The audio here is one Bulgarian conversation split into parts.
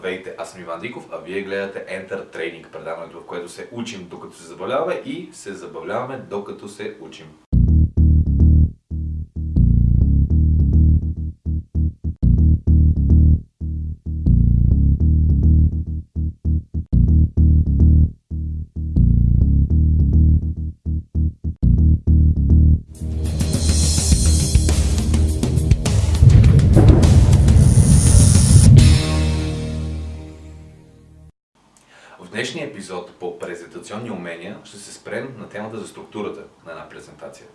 Здравейте, аз съм Иван Диков, а вие гледате Enter Training, предаването, в което се учим докато се забавляваме и се забавляваме докато се учим. Темата за структурата на една презентация.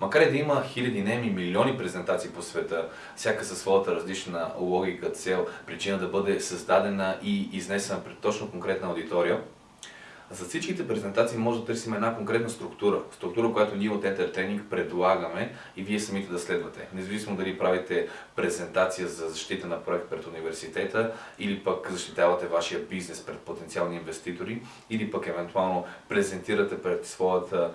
Макар и да има хиляди, не ми милиони презентации по света, всяка със своята различна логика, цел, причина да бъде създадена и изнесена пред точно конкретна аудитория, за всичките презентации може да търсим една конкретна структура. Структура, която ние от Enter Training предлагаме и вие самите да следвате. Независимо дали правите презентация за защита на проект пред университета или пък защитавате вашия бизнес пред потенциални инвеститори или пък евентуално презентирате пред своята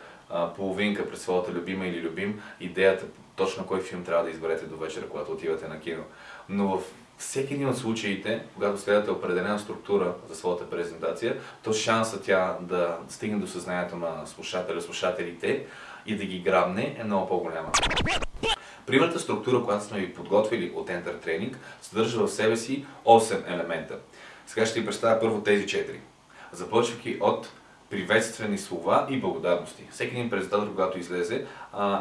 половинка, пред своята любима или любим идеята точно кой филм трябва да изберете до вечера, когато отивате на кино. Но в всеки един от случаите, когато следвате определена структура за своята презентация, то шанса тя да стигне до съзнанието на слушателя, слушателите и да ги грабне е много по-голяма. Примерната структура, която сме ви подготвили от Enter Training, съдържа в себе си 8 елемента. Сега ще ви представя първо тези 4. Започвайки от приветствени слова и благодарности. Всеки един презентатор, когато излезе,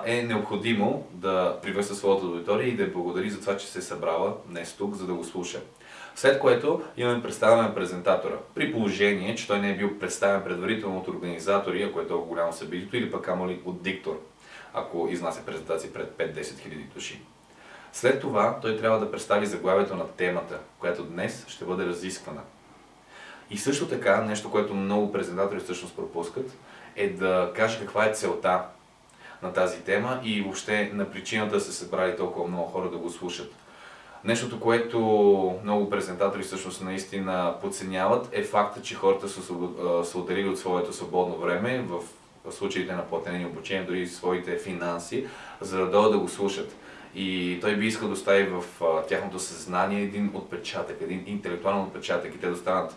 е необходимо да приветства своята аудитория и да благодари за това, че се е събрала днес тук, за да го слуша. След което имаме представяне на презентатора. При положение, че той не е бил представен предварително от организатори, ако е толкова голямо събитието, или пък амали от диктор, ако изнася презентации пред 5-10 хиляди души. След това той трябва да представи заглавието на темата, която днес ще бъде разисквана. И също така, нещо, което много презентатори всъщност пропускат, е да каже каква е целта на тази тема и въобще на причината да се събрали толкова много хора да го слушат. Нещото, което много презентатори всъщност наистина подценяват е факта, че хората са отделили от своето свободно време в случаите на платени обучения, дори своите финанси, за да дойдат да го слушат. И той би искал да остави в тяхното съзнание един отпечатък, един интелектуален отпечатък и те да станат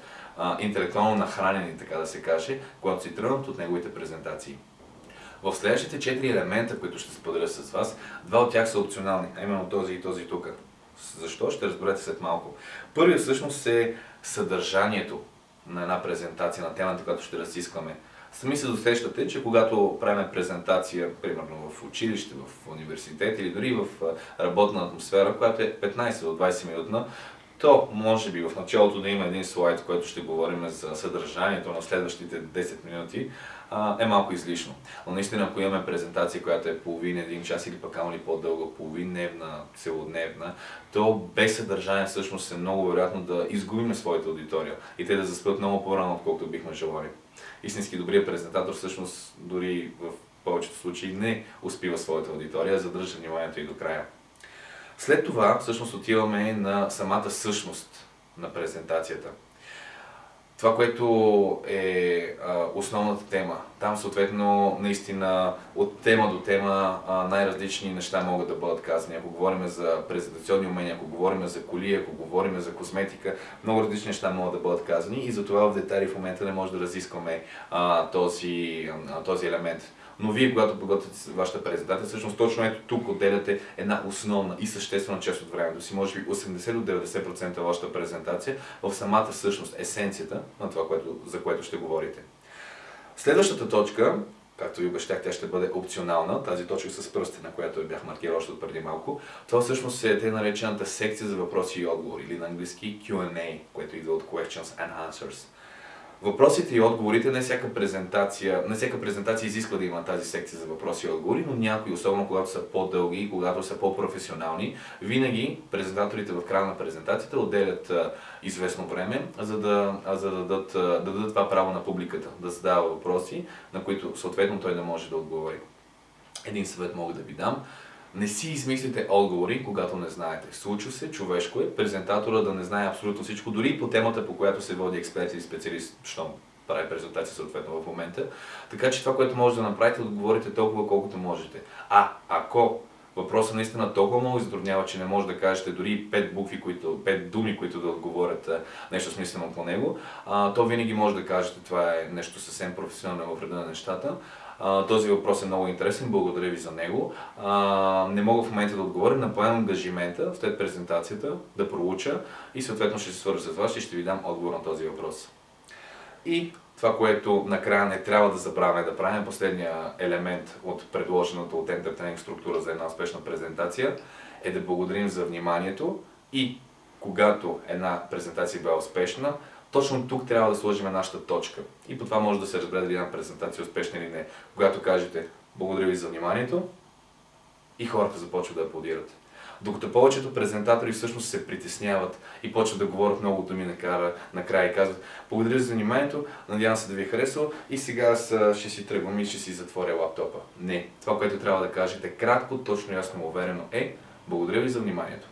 интелектуално нахранени, така да се каже, когато си тръгнат от неговите презентации. В следващите четири елемента, които ще споделя с вас, два от тях са опционални, а именно този и този тук. Защо? Ще разберете след малко. Първият всъщност е съдържанието на една презентация на темата, която ще разискваме. Сами се досещате, че когато правим презентация, примерно в училище, в университет или дори в работна атмосфера, която е 15 до 20 минутна, то може би в началото да има един слайд, който ще говорим за съдържанието на следващите 10 минути, е малко излишно. Но наистина, ако имаме презентация, която е половин, един час или пък ама по-дълга, половин дневна, целодневна, то без съдържание всъщност е много вероятно да изгубиме своята аудитория и те да заспят много по-рано, отколкото бихме желали. Истински добрият презентатор всъщност дори в повечето случаи не успива своята аудитория, задържа вниманието и до края. След това всъщност отиваме на самата същност на презентацията. Това, което е основната тема. Там съответно наистина от тема до тема най-различни неща могат да бъдат казани. Ако говорим за презентационни умения, ако говорим за коли, ако говорим за косметика, много различни неща могат да бъдат казани и затова в детайли в момента не може да разискваме този, този елемент. Но вие, когато подготвяте вашата презентация, всъщност точно ето тук отделяте една основна и съществена част от времето си, може би 80 до 90% от вашата презентация в самата същност, есенцията на това, което, за което ще говорите. Следващата точка, както ви обещах, тя ще бъде опционална, тази точка с пръста, на която бях маркирал още преди малко. Това всъщност е те наречената секция за въпроси и отговори, или на английски Q&A, което идва от Questions and Answers. Въпросите и отговорите, не всяка презентация, не всяка презентация изисква да има тази секция за въпроси и отговори, но някои, особено когато са по-дълги и когато са по-професионални, винаги презентаторите в края на презентацията отделят известно време, за да, за да, дадат, да дадат това право на публиката, да задава въпроси, на които съответно той не може да отговори. Един съвет мога да ви дам. Не си измислите отговори, когато не знаете. Случва се, човешко е, презентатора да не знае абсолютно всичко, дори по темата, по която се води експерт или специалист, щом прави презентация съответно в момента. Така че това, което може да направите, отговорите толкова колкото можете. А ако въпросът наистина толкова много затруднява, че не може да кажете дори пет букви, които, пет думи, които да отговорят нещо смислено по него, а, то винаги може да кажете това е нещо съвсем професионално в реда на нещата. Този въпрос е много интересен, благодаря ви за него. Не мога в момента да отговоря, напоемам ангажимента след презентацията да проуча и съответно ще се свържа с вас и ще ви дам отговор на този въпрос. И това, което накрая не трябва да забравяме да правим, последния елемент от предложената от Entertaining структура за една успешна презентация, е да благодарим за вниманието и когато една презентация е била успешна, точно тук трябва да сложим нашата точка. И по това може да се разбере дали една презентация успешна или не. Когато кажете благодаря ви за вниманието и хората започват да аплодират. Докато повечето презентатори всъщност се притесняват и почват да говорят много думи накара, накрая и казват благодаря за вниманието, надявам се да ви е харесало и сега ще си тръгвам и ще си затворя лаптопа. Не. Това, което трябва да кажете кратко, точно, ясно, уверено е благодаря ви за вниманието.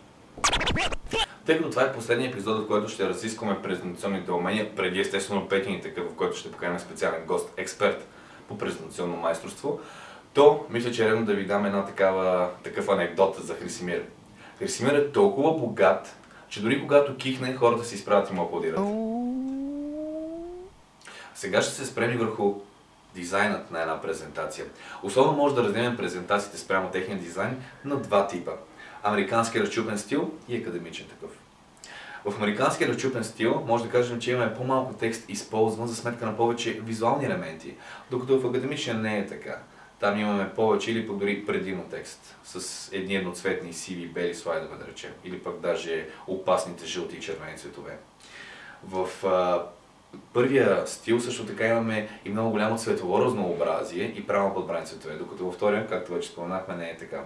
Тъй като това е последния епизод, в който ще разискваме презентационните умения, преди естествено петия такъв, в който ще поканим специален гост, експерт по презентационно майсторство, то мисля, че е редно да ви дам една такава, такъв анекдот за Хрисимир. Хрисимир е толкова богат, че дори когато кихне, хората се изправят и му аплодират. Сега ще се спреми върху дизайнът на една презентация. Особено може да разделим презентациите спрямо техния дизайн на два типа. Американски разчупен стил и академичен такъв. В американския разчупен стил може да кажем, че имаме по-малко текст използван за сметка на повече визуални елементи, докато в академичния не е така. Там имаме повече или дори предимно текст с едни едноцветни сиви бели слайдове, да речем, или пък даже опасните жълти и червени цветове. В първия стил също така имаме и много голямо цветово разнообразие и правилно подбрани цветове, докато във втория, както вече споменахме, не е така.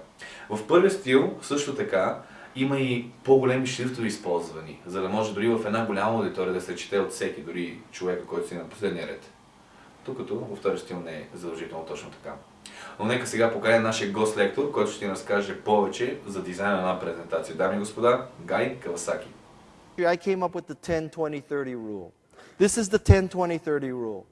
В първия стил също така има и по-големи шрифтове използвани, за да може дори в една голяма аудитория да се чете от всеки, дори човека, който си на последния ред. Докато във втория стил не е задължително точно така. Но нека сега поканя нашия гост-лектор, който ще ни разкаже повече за дизайна на презентация. Дами и господа, Гай Кавасаки. I came up with the 10-20-30 rule. This is the 10-20-30 rule.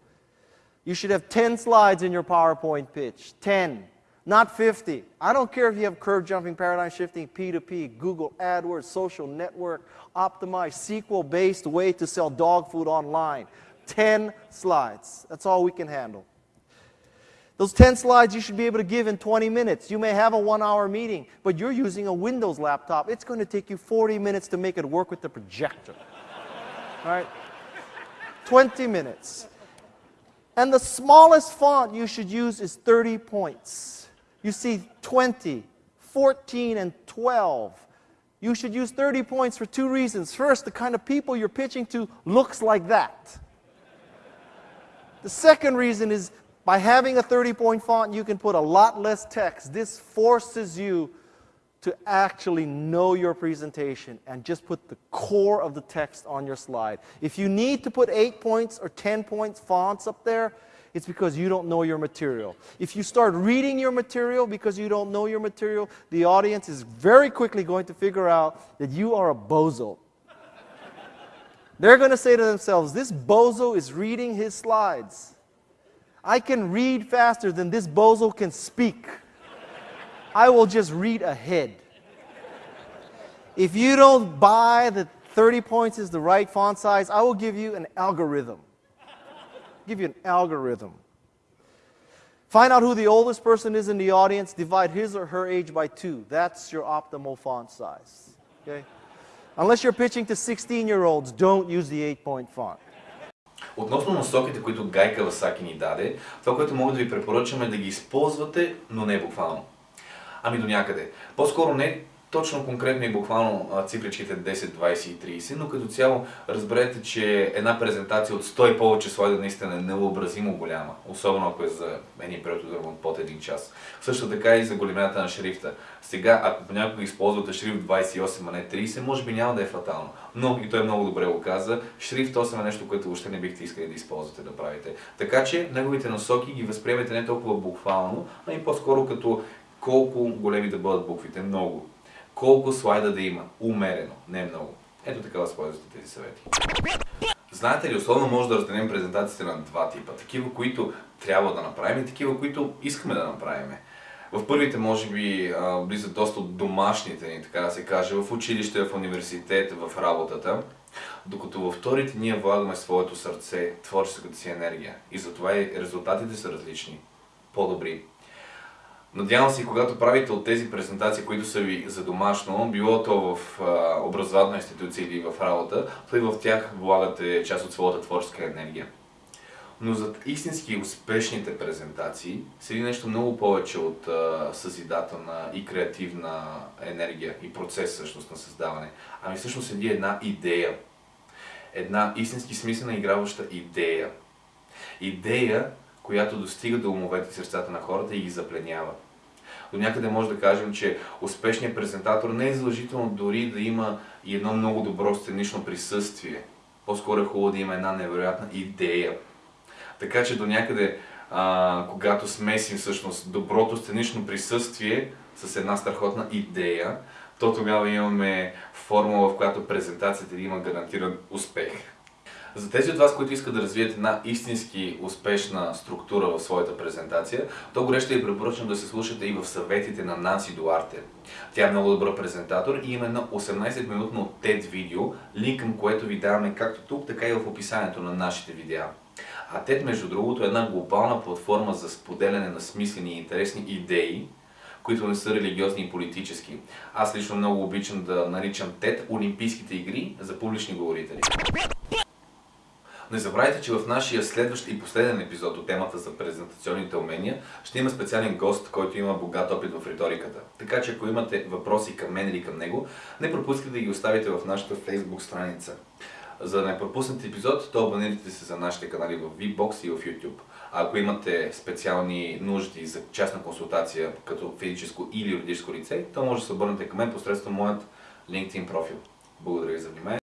You should have 10 slides in your PowerPoint pitch. 10, not 50. I don't care if you have curve jumping, paradigm shifting, P2P, Google AdWords, social network, optimized, SQL-based way to sell dog food online. 10 slides. That's all we can handle. Those 10 slides you should be able to give in 20 minutes. You may have a one hour meeting, but you're using a Windows laptop. It's going to take you 40 minutes to make it work with the projector. All right? 20 minutes. And the smallest font you should use is 30 points. You see 20, 14, and 12. You should use 30 points for two reasons. First, the kind of people you're pitching to looks like that. The second reason is by having a 30 point font, you can put a lot less text. This forces you to actually know your presentation and just put the core of the text on your slide. If you need to put 8 points or 10 points fonts up there, it's because you don't know your material. If you start reading your material because you don't know your material, the audience is very quickly going to figure out that you are a bozo. They're going to say to themselves, this bozo is reading his slides. I can read faster than this bozo can speak. I will just read ahead. If you don't buy that 30 points is the right font size, I will give you an algorithm. give you an algorithm. Find out who the oldest person is in the audience, divide his or her age by two. That's your optimal font size. Okay? Unless you're pitching to 16 year olds, don't use the 8 point font. Относно насоките, които Гай Кавасаки ни даде, това, което мога да ви препоръчам е да ги използвате, но не буквално. Ами до някъде. По-скоро не точно конкретно и буквално цифричките 10, 20 и 30, но като цяло разберете, че една презентация от 100 и повече слайда наистина е невъобразимо голяма, особено ако е за един период от под един час. Също така и за големината на шрифта. Сега, ако понякога използвате шрифт 28, а не 30, може би няма да е фатално. Но, и той много добре го каза, шрифт 8 е нещо, което въобще не бихте искали да използвате да правите. Така че, неговите насоки ги възприемете не толкова буквално, а и по-скоро като колко големи да бъдат буквите. Много колко слайда да има. Умерено, не много. Ето така възползвате тези съвети. Знаете ли, особено може да разделим презентациите на два типа. Такива, които трябва да направим и такива, които искаме да направим. в първите, може би, влизат доста от домашните ни, така да се каже, в училище, в университет, в работата. Докато във вторите ние влагаме своето сърце, творческата си енергия. И затова и резултатите са различни, по-добри. Надявам се, когато правите от тези презентации, които са ви за домашно, било то в образователна институция или в работа, и в тях влагате част от своята творческа енергия. Но зад истински успешните презентации седи нещо много повече от а, съзидателна и креативна енергия и процес всъщност на създаване. Ами всъщност седи една идея. Една истински смислена играваща идея. Идея, която достига до умовете и сърцата на хората и ги запленява. До някъде може да кажем, че успешният презентатор не е задължително дори да има и едно много добро сценично присъствие. По-скоро е хубаво да има една невероятна идея. Така че до някъде, а, когато смесим всъщност доброто сценично присъствие с една страхотна идея, то тогава имаме формула, в която презентацията има гарантиран успех. За тези от вас, които искат да развият една истински успешна структура в своята презентация, то горещо ви препоръчвам да се слушате и в съветите на Нанси Дуарте. Тя е много добър презентатор и има едно 18-минутно TED видео, линк към което ви даваме както тук, така и в описанието на нашите видеа. А TED, между другото, е една глобална платформа за споделяне на смислени и интересни идеи, които не са религиозни и политически. Аз лично много обичам да наричам TED Олимпийските игри за публични говорители. Не забравяйте, че в нашия следващ и последен епизод от темата за презентационните умения ще има специален гост, който има богат опит в риториката. Така че ако имате въпроси към мен или към него, не пропускайте да ги оставите в нашата Facebook страница. За да не пропуснете епизод, то абонирайте се за нашите канали в VBOX и в YouTube. А ако имате специални нужди за частна консултация като физическо или юридическо лице, то може да се обърнете към мен посредством моят LinkedIn профил. Благодаря ви за внимание.